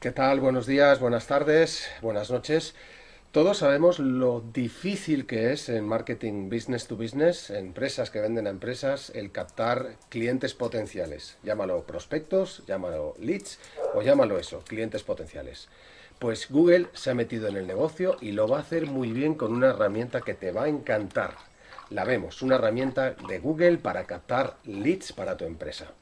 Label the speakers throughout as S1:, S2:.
S1: ¿Qué tal? Buenos días, buenas tardes, buenas noches. Todos sabemos lo difícil que es en marketing business to business, empresas que venden a empresas, el captar clientes potenciales. Llámalo prospectos, llámalo leads o llámalo eso, clientes potenciales. Pues Google se ha metido en el negocio y lo va a hacer muy bien con una herramienta que te va a encantar. La vemos, una herramienta de Google para captar leads para tu empresa.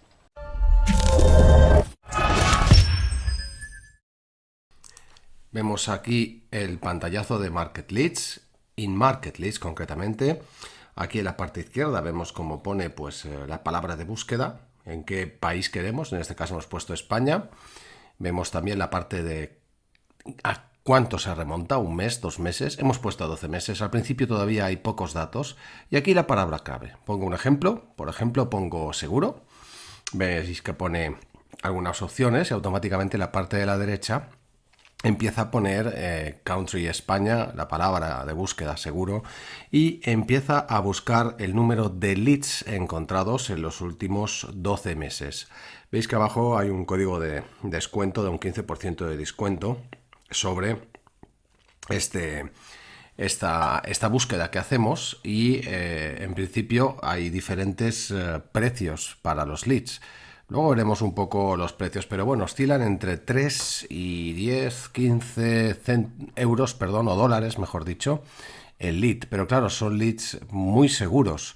S1: Vemos aquí el pantallazo de Market Leads, in Market Leads concretamente. Aquí en la parte izquierda vemos cómo pone pues, eh, la palabra de búsqueda, en qué país queremos, en este caso hemos puesto España. Vemos también la parte de a cuánto se remonta, un mes, dos meses. Hemos puesto 12 meses, al principio todavía hay pocos datos. Y aquí la palabra clave. Pongo un ejemplo, por ejemplo pongo seguro. Veis que pone algunas opciones y automáticamente la parte de la derecha empieza a poner eh, country España, la palabra de búsqueda seguro, y empieza a buscar el número de leads encontrados en los últimos 12 meses. Veis que abajo hay un código de descuento de un 15% de descuento sobre este, esta, esta, búsqueda que hacemos y eh, en principio hay diferentes eh, precios para los leads. Luego veremos un poco los precios, pero bueno, oscilan entre 3 y 10, 15 euros, perdón, o dólares, mejor dicho, el lead. Pero claro, son leads muy seguros.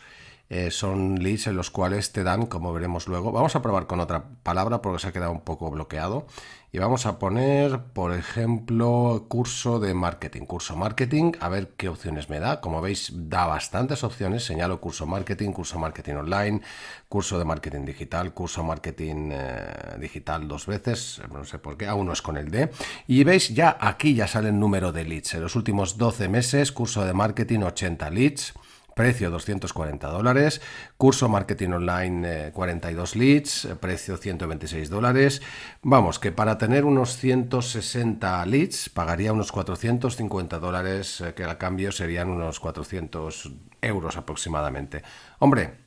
S1: Eh, son leads en los cuales te dan, como veremos luego. Vamos a probar con otra palabra porque se ha quedado un poco bloqueado. Y vamos a poner, por ejemplo, curso de marketing. Curso marketing, a ver qué opciones me da. Como veis, da bastantes opciones. Señalo curso marketing, curso marketing online, curso de marketing digital, curso marketing eh, digital dos veces. No sé por qué, aún no es con el D. Y veis, ya aquí ya sale el número de leads. En los últimos 12 meses, curso de marketing 80 leads precio 240 dólares, curso marketing online 42 eh, leads, eh, precio 126 dólares. Vamos, que para tener unos 160 leads pagaría unos 450 dólares, eh, que al cambio serían unos 400 euros aproximadamente. Hombre,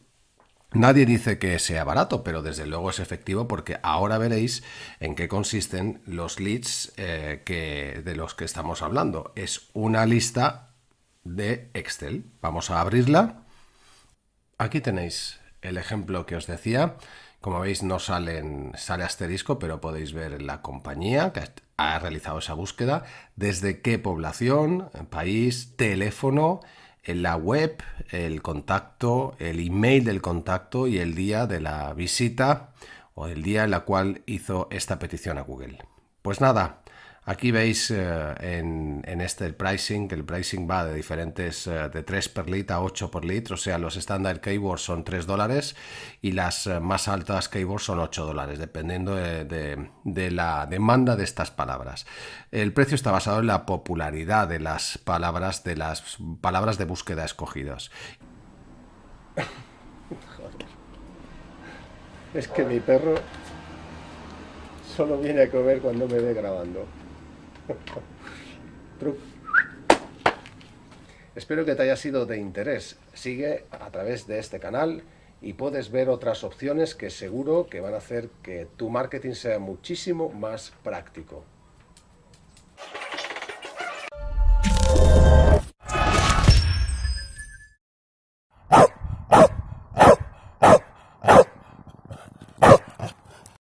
S1: Nadie dice que sea barato, pero desde luego es efectivo porque ahora veréis en qué consisten los leads que, de los que estamos hablando. Es una lista de Excel. Vamos a abrirla. Aquí tenéis el ejemplo que os decía. Como veis no salen, sale asterisco, pero podéis ver la compañía que ha realizado esa búsqueda, desde qué población, país, teléfono, en la web, el contacto, el email del contacto y el día de la visita o el día en la cual hizo esta petición a Google. Pues nada, Aquí veis eh, en, este el pricing, que el pricing va de diferentes, eh, de 3 per lead a 8 por litro, o sea, los estándar keywords son 3 dólares y las eh, más altas keywords son 8 dólares, dependiendo de, de, la demanda de estas palabras. El precio está basado en la popularidad de las palabras, de las palabras de búsqueda escogidas. Es que mi perro solo viene a comer cuando me ve grabando. Espero que te haya sido de interés. Sigue a través de este canal y puedes ver otras opciones que seguro que van a hacer que tu marketing sea muchísimo más práctico.